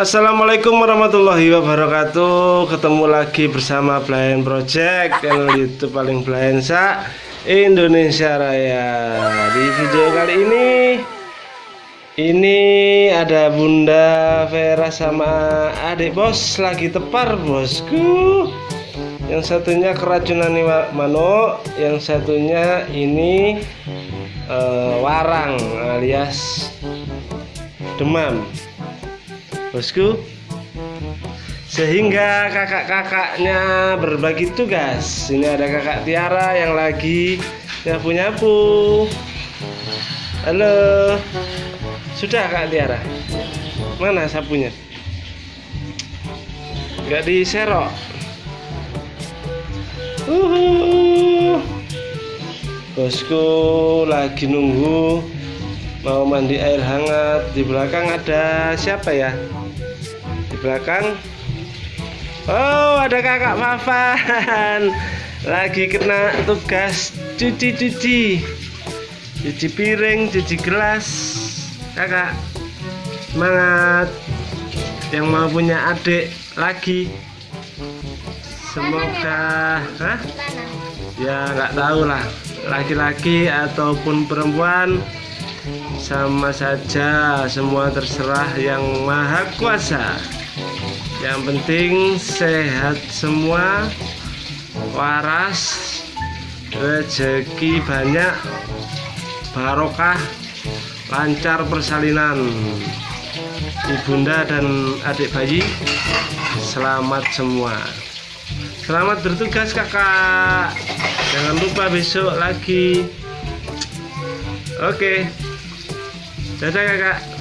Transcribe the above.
Assalamualaikum warahmatullahi wabarakatuh. Ketemu lagi bersama Blind Project Channel Youtube paling blind sa Indonesia Raya. Di video kali ini Ini ada Bunda Vera sama adik bos Lagi tepar bosku. Yang satunya keracunan manuk Yang satunya ini uh, Warang alias Demam bosku. Sehingga kakak-kakaknya berbagi tugas. Ini ada kakak Tiara yang lagi nyapu-nyapu. Halo. Sudah kak Tiara? Mana sapunya? Nggak diserok. Uhuh. bosku lagi nunggu mau mandi air hangat. Di belakang ada siapa ya? Di belakang? Oh ada kakak Fafan. Lagi kena tugas cuci-cuci cuci piring cuci gelas. Kakak semangat. Yang mau punya adik lagi. Semoga Hah? ya nggak tahu lah. Laki-laki ataupun perempuan sama saja semua terserah yang maha kuasa. Yang penting sehat semua waras rezeki banyak barokah lancar persalinan. Ibunda dan adik bayi selamat semua. Selamat bertugas kakak. Jangan lupa besok lagi. Oke. okay. Dadah kakak.